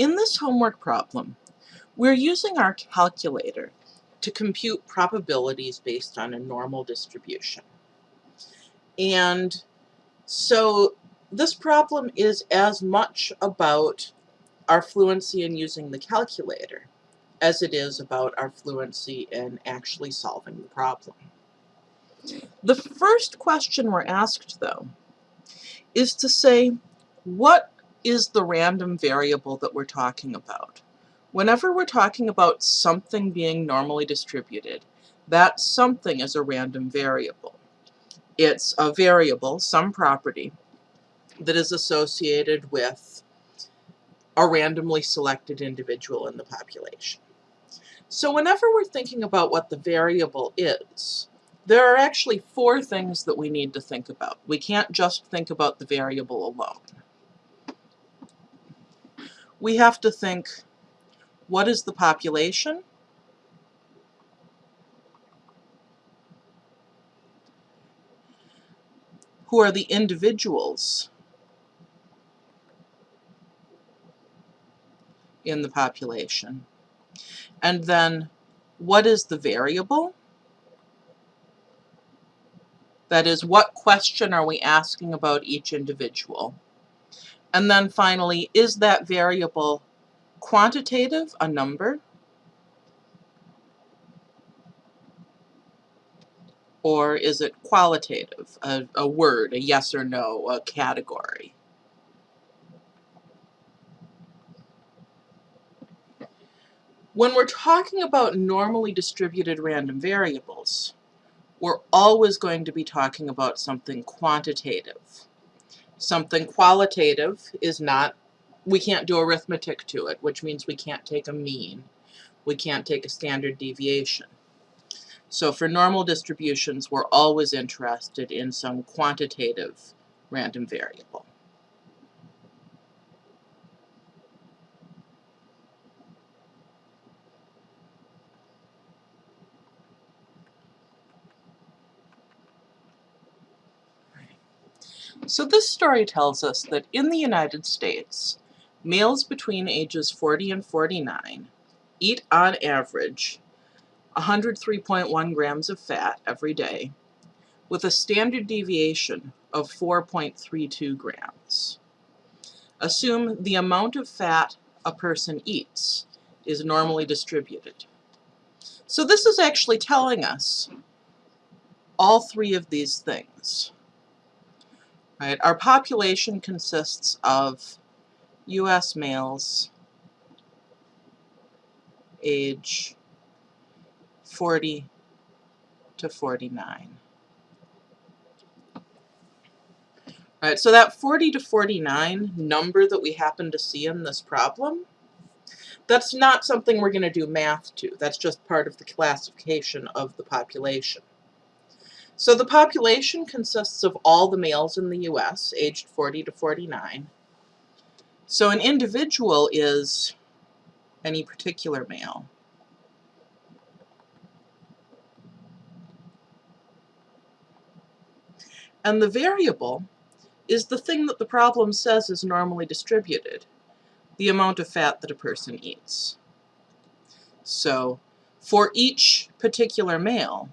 In this homework problem, we're using our calculator to compute probabilities based on a normal distribution. And so this problem is as much about our fluency in using the calculator as it is about our fluency in actually solving the problem. The first question we're asked, though, is to say, what is the random variable that we're talking about? Whenever we're talking about something being normally distributed, that something is a random variable. It's a variable, some property, that is associated with a randomly selected individual in the population. So whenever we're thinking about what the variable is, there are actually four things that we need to think about. We can't just think about the variable alone. We have to think, what is the population? Who are the individuals in the population? And then, what is the variable? That is, what question are we asking about each individual? And then finally, is that variable quantitative, a number? Or is it qualitative, a, a word, a yes or no, a category? When we're talking about normally distributed random variables, we're always going to be talking about something quantitative. Something qualitative is not, we can't do arithmetic to it, which means we can't take a mean. We can't take a standard deviation. So for normal distributions, we're always interested in some quantitative random variable. So this story tells us that in the United States, males between ages 40 and 49 eat on average 103.1 grams of fat every day with a standard deviation of 4.32 grams. Assume the amount of fat a person eats is normally distributed. So this is actually telling us all three of these things. Right? Our population consists of U.S. males age 40 to 49. Right, so that 40 to 49 number that we happen to see in this problem, that's not something we're going to do math to. That's just part of the classification of the population. So the population consists of all the males in the U.S. aged 40 to 49. So an individual is any particular male. And the variable is the thing that the problem says is normally distributed, the amount of fat that a person eats. So for each particular male,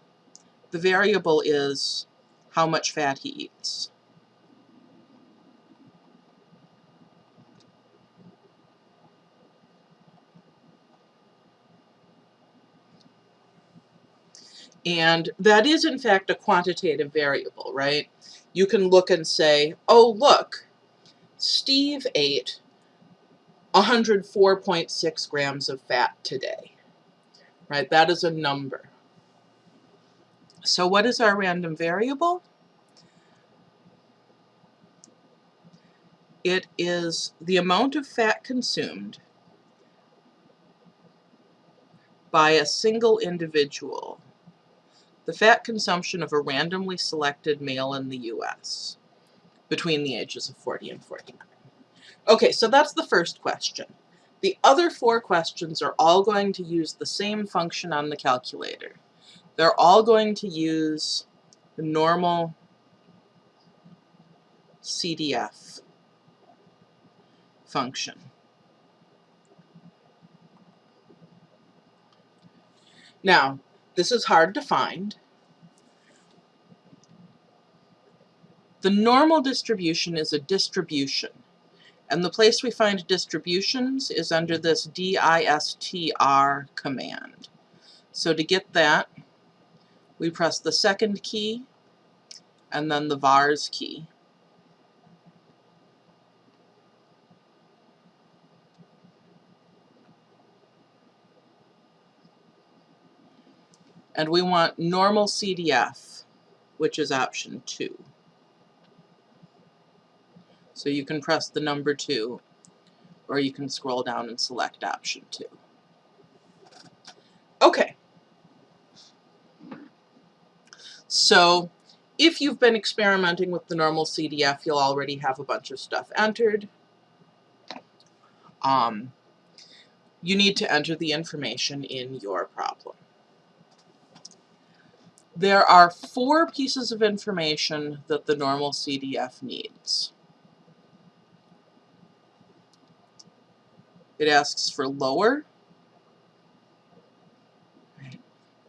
the variable is how much fat he eats. And that is, in fact, a quantitative variable, right? You can look and say, oh, look, Steve ate 104.6 grams of fat today, right? That is a number. So what is our random variable? It is the amount of fat consumed by a single individual, the fat consumption of a randomly selected male in the U.S. between the ages of 40 and 49. Okay, so that's the first question. The other four questions are all going to use the same function on the calculator. They're all going to use the normal CDF function. Now, this is hard to find. The normal distribution is a distribution. And the place we find distributions is under this distr command. So to get that, we press the second key and then the vars key. And we want normal CDF, which is option 2. So you can press the number 2, or you can scroll down and select option 2. Okay. So if you've been experimenting with the normal CDF, you'll already have a bunch of stuff entered. Um, you need to enter the information in your problem. There are four pieces of information that the normal CDF needs. It asks for lower.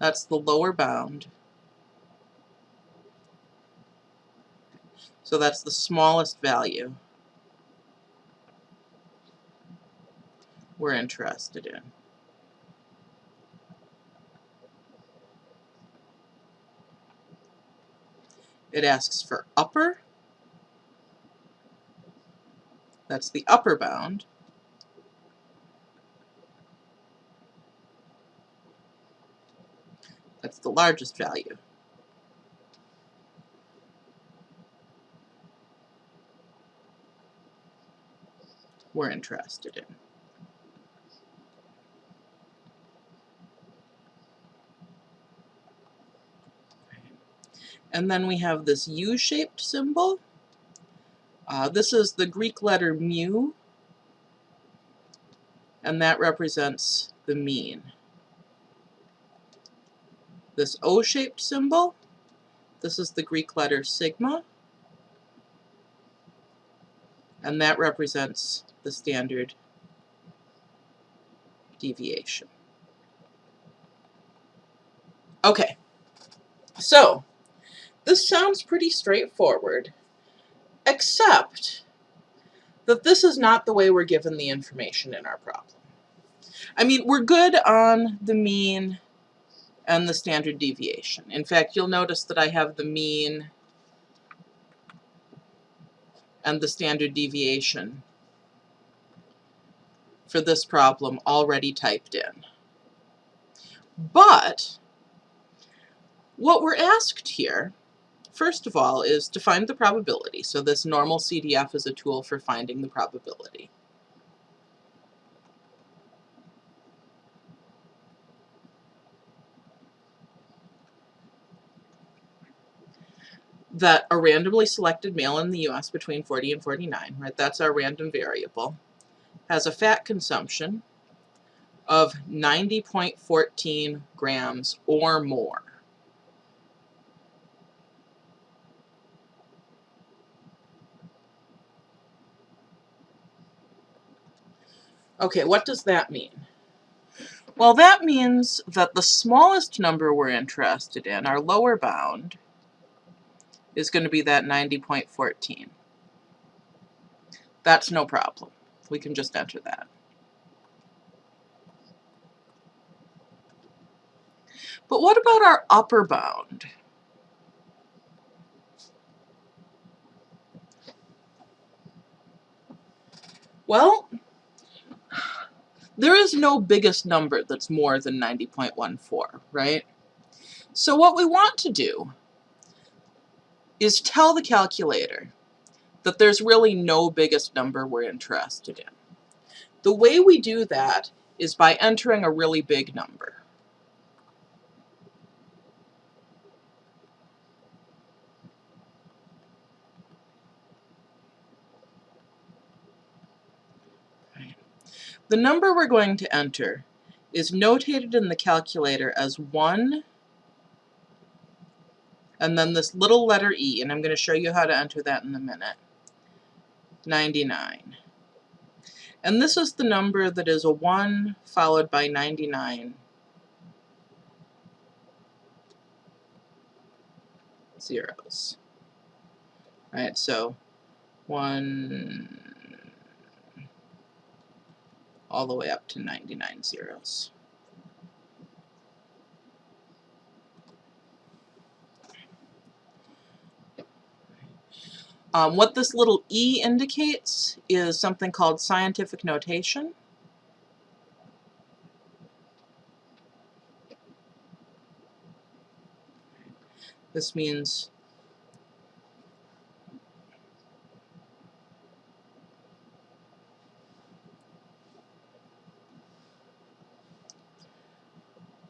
That's the lower bound. So that's the smallest value we're interested in. It asks for upper. That's the upper bound. That's the largest value. We're interested in. And then we have this U-shaped symbol. Uh, this is the Greek letter mu, and that represents the mean this O-shaped symbol. This is the Greek letter sigma. And that represents the standard deviation. Okay, so this sounds pretty straightforward, except that this is not the way we're given the information in our problem. I mean, we're good on the mean and the standard deviation. In fact, you'll notice that I have the mean and the standard deviation for this problem already typed in. But what we're asked here, first of all, is to find the probability. So this normal CDF is a tool for finding the probability. that a randomly selected male in the U.S. between 40 and 49, right, that's our random variable, has a fat consumption of 90.14 grams or more. Okay, what does that mean? Well, that means that the smallest number we're interested in, our lower bound, is going to be that 90.14. That's no problem. We can just enter that. But what about our upper bound? Well, there is no biggest number that's more than 90.14, right? So what we want to do is tell the calculator that there's really no biggest number we're interested in. The way we do that is by entering a really big number. The number we're going to enter is notated in the calculator as 1 and then this little letter E, and I'm going to show you how to enter that in a minute. 99. And this is the number that is a 1 followed by 99 zeros. All right, so 1 all the way up to 99 zeros. Um, what this little e indicates is something called scientific notation. This means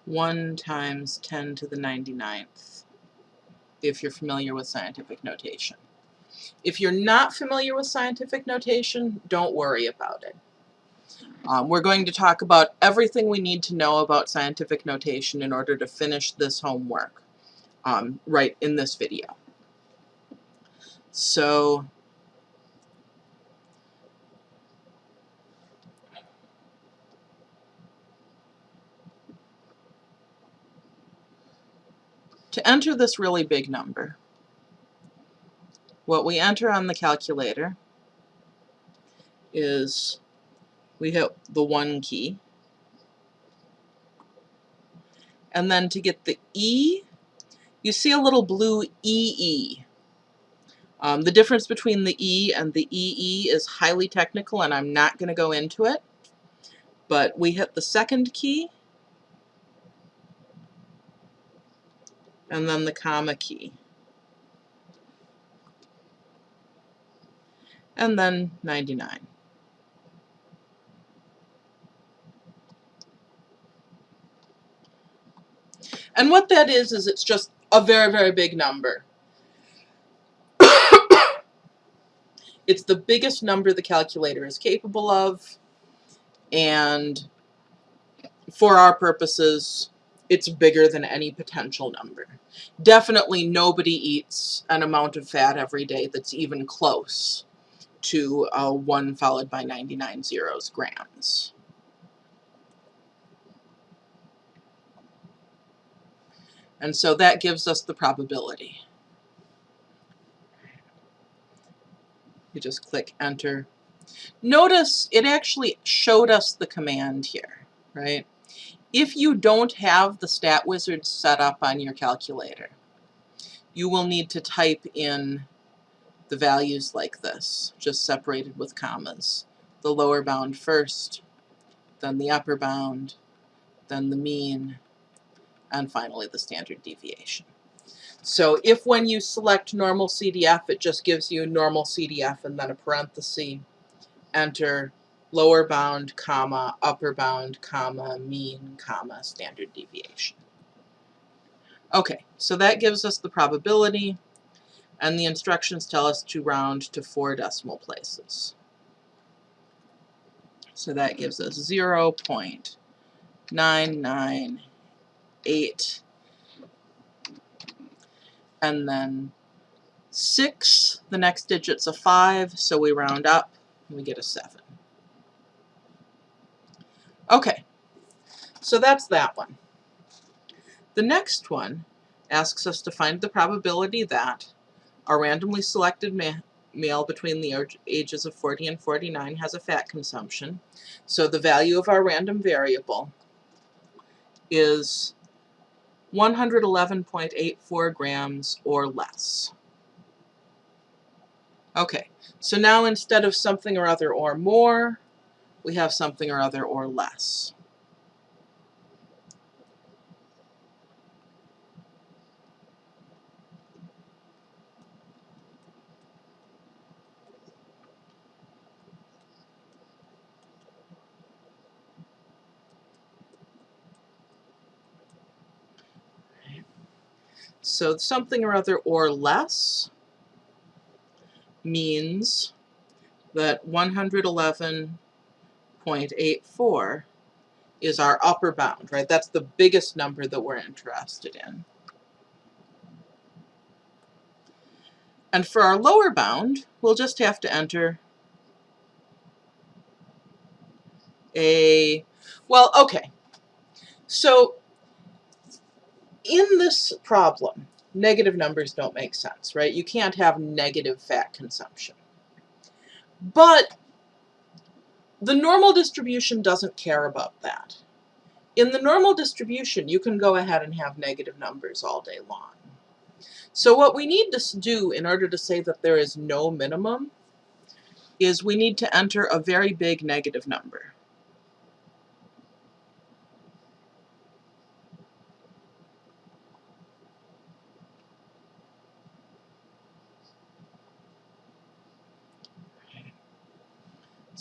one times 10 to the 99th, if you're familiar with scientific notation. If you're not familiar with scientific notation, don't worry about it. Um, we're going to talk about everything we need to know about scientific notation in order to finish this homework um, right in this video. So to enter this really big number, what we enter on the calculator is we hit the 1 key. And then to get the E, you see a little blue EE. Um, the difference between the E and the EE is highly technical and I'm not going to go into it. But we hit the second key and then the comma key. And then 99. And what that is, is it's just a very, very big number. it's the biggest number the calculator is capable of, and for our purposes, it's bigger than any potential number. Definitely nobody eats an amount of fat every day that's even close to uh, 1 followed by 99 zeros grams. And so that gives us the probability. You just click enter. Notice it actually showed us the command here, right? If you don't have the stat wizard set up on your calculator, you will need to type in the values like this, just separated with commas. The lower bound first, then the upper bound, then the mean, and finally the standard deviation. So if when you select normal CDF, it just gives you normal CDF and then a parenthesis, enter lower bound, comma, upper bound, comma, mean, comma, standard deviation. Okay, so that gives us the probability and the instructions tell us to round to four decimal places. So that gives us 0 0.998 and then 6, the next digit's a 5, so we round up and we get a 7. Okay, so that's that one. The next one asks us to find the probability that a randomly selected ma male between the ages of 40 and 49 has a fat consumption. So the value of our random variable is 111.84 grams or less. Okay, so now instead of something or other or more, we have something or other or less. So something or other or less means that 111.84 is our upper bound, right? That's the biggest number that we're interested in. And for our lower bound, we'll just have to enter a, well, okay. So in this problem, negative numbers don't make sense, right? You can't have negative fat consumption. But the normal distribution doesn't care about that. In the normal distribution, you can go ahead and have negative numbers all day long. So what we need to do in order to say that there is no minimum is we need to enter a very big negative number.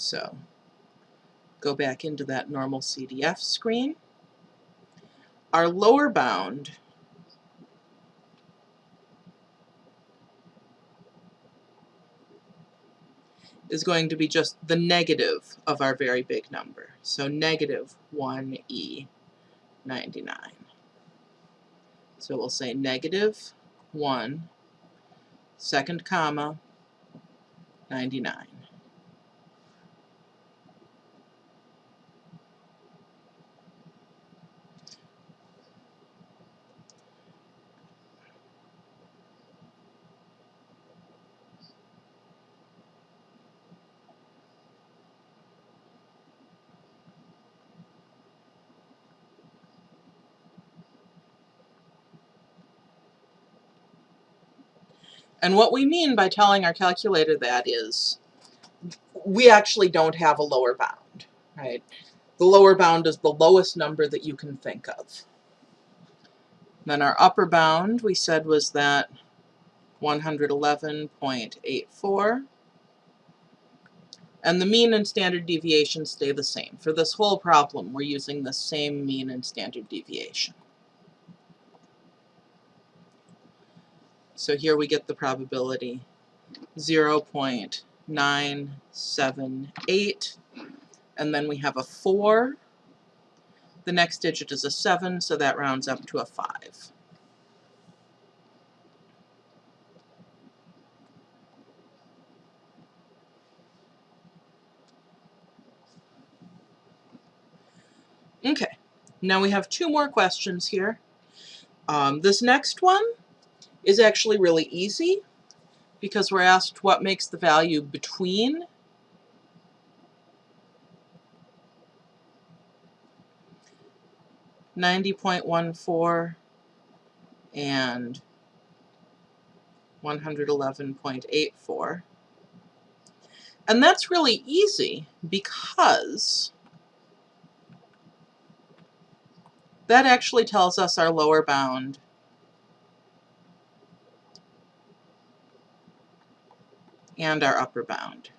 So go back into that normal CDF screen. Our lower bound is going to be just the negative of our very big number. So negative 1e 99. So we'll say negative 1, second comma, 99. And what we mean by telling our calculator that is we actually don't have a lower bound, right? The lower bound is the lowest number that you can think of. Then our upper bound we said was that 111.84. And the mean and standard deviation stay the same. For this whole problem, we're using the same mean and standard deviation. So here we get the probability 0 0.978 and then we have a 4. The next digit is a 7 so that rounds up to a 5. Okay, now we have two more questions here. Um, this next one is actually really easy because we're asked what makes the value between ninety point one four and one hundred eleven point eight four. And that's really easy because that actually tells us our lower bound and our upper bound.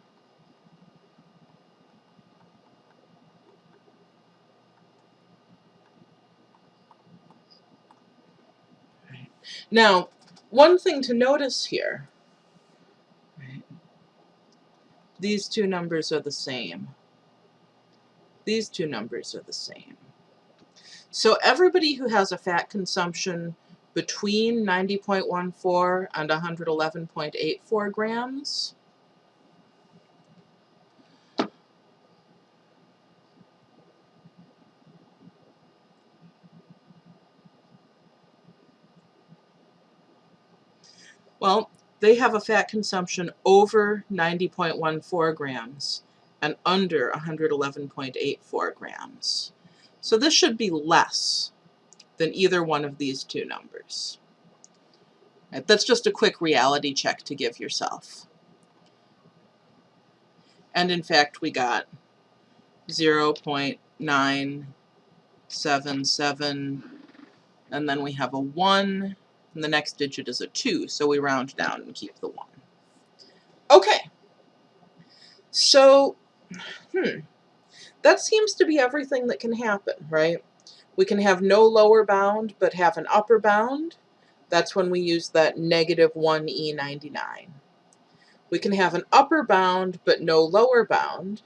Now, one thing to notice here, right, these two numbers are the same. These two numbers are the same. So everybody who has a fat consumption between 90.14 and 111.84 grams. Well, they have a fat consumption over 90.14 grams and under 111.84 grams. So this should be less than either one of these two numbers. Right, that's just a quick reality check to give yourself. And in fact, we got 0 0.977, and then we have a 1, and the next digit is a 2, so we round down and keep the 1. Okay, so, hmm, that seems to be everything that can happen, right? We can have no lower bound, but have an upper bound. That's when we use that negative 1E99. We can have an upper bound, but no lower bound.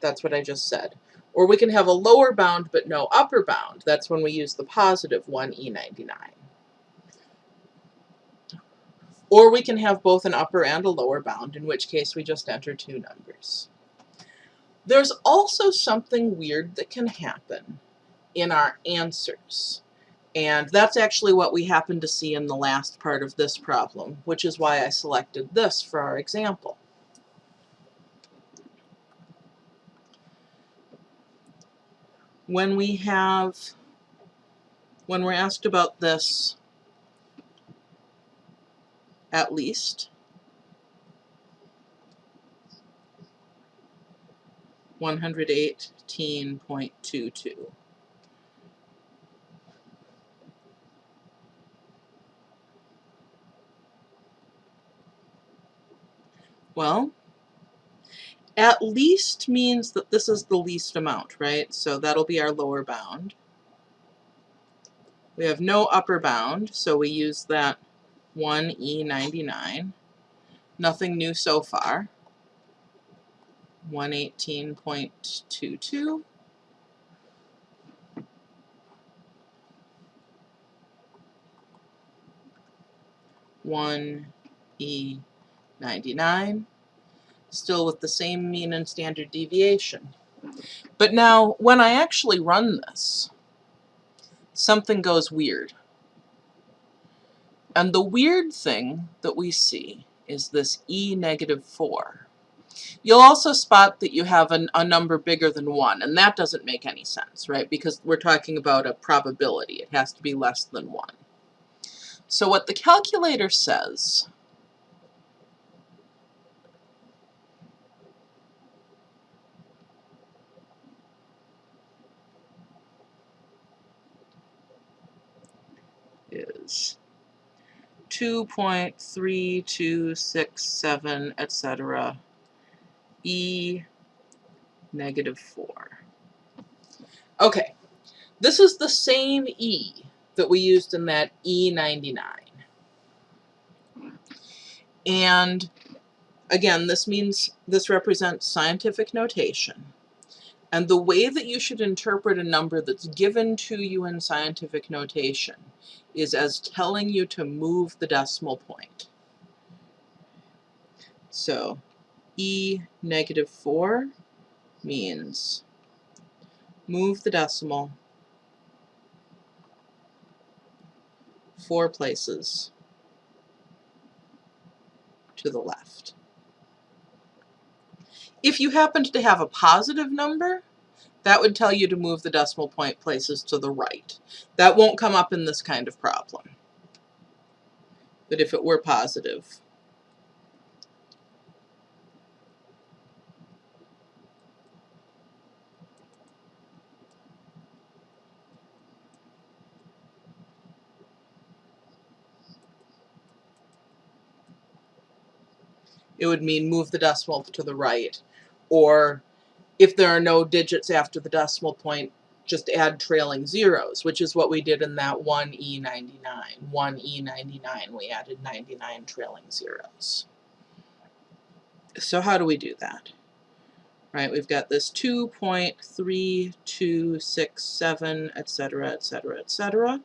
That's what I just said. Or we can have a lower bound, but no upper bound. That's when we use the positive 1E99. Or we can have both an upper and a lower bound, in which case we just enter two numbers. There's also something weird that can happen in our answers. And that's actually what we happen to see in the last part of this problem, which is why I selected this for our example. When we have, when we're asked about this at least, 118.22. Well, at least means that this is the least amount, right? So that'll be our lower bound. We have no upper bound, so we use that 1E99. Nothing new so far. 118.22. One E 99, still with the same mean and standard deviation. But now, when I actually run this, something goes weird. And the weird thing that we see is this E negative 4. You'll also spot that you have an, a number bigger than 1, and that doesn't make any sense, right? Because we're talking about a probability. It has to be less than 1. So what the calculator says is 2.3267, etc. E negative 4. Okay, this is the same E that we used in that E99. And again, this means this represents scientific notation. And the way that you should interpret a number that's given to you in scientific notation is as telling you to move the decimal point. So E negative 4 means move the decimal four places to the left. If you happened to have a positive number, that would tell you to move the decimal point places to the right. That won't come up in this kind of problem. But if it were positive, it would mean move the decimal to the right. Or if there are no digits after the decimal point, just add trailing zeros, which is what we did in that 1E99. 1E99, we added 99 trailing zeros. So how do we do that? Right, we've got this 2.3267, etc., etc., etc.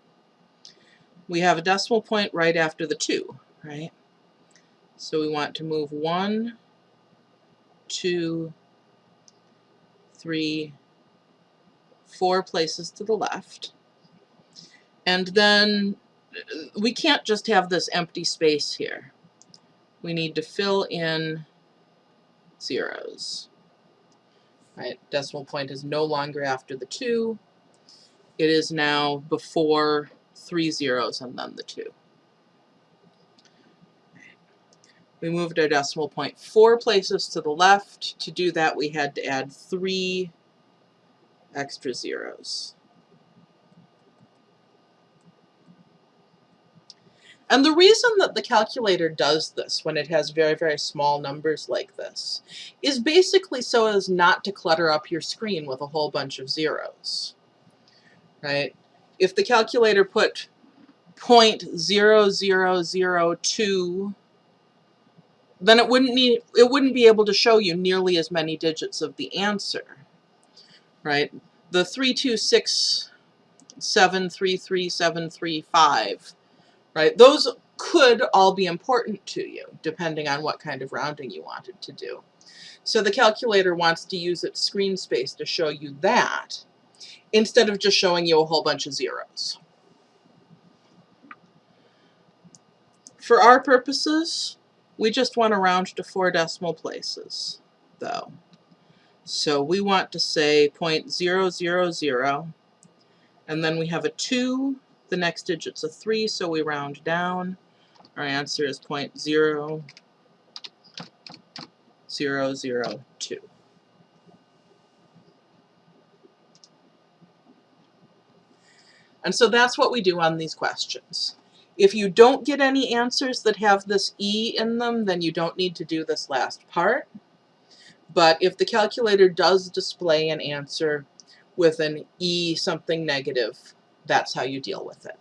We have a decimal point right after the 2, right? So we want to move one, two, three, four places to the left. And then we can't just have this empty space here. We need to fill in zeros. Right, decimal point is no longer after the 2. It is now before three zeros and then the 2. We moved our decimal point four places to the left. To do that, we had to add three extra zeros. And the reason that the calculator does this when it has very, very small numbers like this is basically so as not to clutter up your screen with a whole bunch of zeros, right? If the calculator put 0.0002 then it wouldn't need it wouldn't be able to show you nearly as many digits of the answer. Right? The 326733735, right? Those could all be important to you depending on what kind of rounding you wanted to do. So the calculator wants to use its screen space to show you that instead of just showing you a whole bunch of zeros. For our purposes, we just want to round to four decimal places, though. So we want to say 0.000, and then we have a 2, the next digit's a 3, so we round down. Our answer is 0.0002. And so that's what we do on these questions. If you don't get any answers that have this E in them, then you don't need to do this last part. But if the calculator does display an answer with an E something negative, that's how you deal with it.